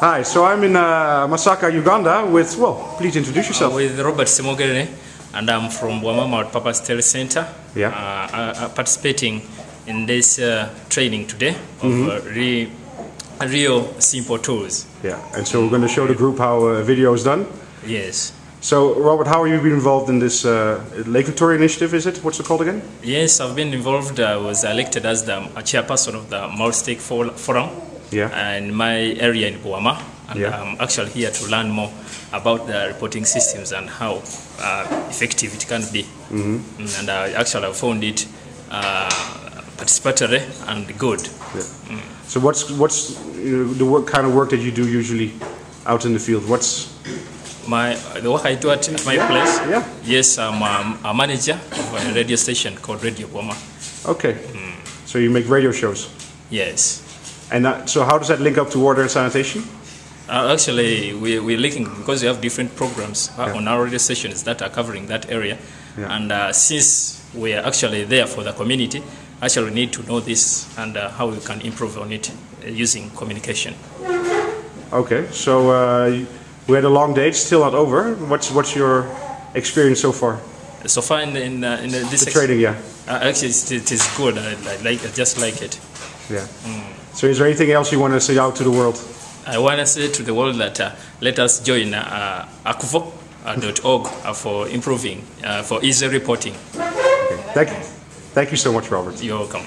Hi, so I'm in uh, Masaka, Uganda with, well, please introduce yourself. with Robert Simogere, and I'm from Wamama Papa Stel Center. Yeah. Uh, uh, uh, participating in this uh, training today of uh, re- real simple tools. Yeah, and so we're going to show the group how a video is done. Yes. So, Robert, how have you been involved in this uh, Lake Victoria initiative, is it? What's it called again? Yes, I've been involved. I was elected as the chairperson of the Multi-Stake Forum Yeah. in my area in Buama. And Yeah. I'm actually here to learn more about the reporting systems and how uh, effective it can be. Mm, And I actually found it uh, participatory and good. Yeah. So, what's what's you know, the work, kind of work that you do usually out in the field? What's My the work I do at my place. yeah. Yes, I'm um, a manager of a radio station called Radio Buama. Okay. So you make radio shows, Yes. And that, so how does that link up to water and sanitation? Uh, actually, we, we're linking because we have different programs uh, Yeah. on our radio stations that are covering that area. Yeah. And uh, since we are actually there for the community, actually we need to know this and uh, how we can improve on it uh, using communication. Okay. So uh, we had a long day. It's still not over. What's what's your experience so far? So far in, in, uh, in this The training, yeah. Uh, actually it's, it is good. I, I like I just like it. Yeah. So is there anything else you want to say out to the world? I want to say to the world that uh, let us join uh, akvo.org uh, for improving, uh, for easy reporting. Okay. Thank you. Thank you so much, Robert. You're welcome.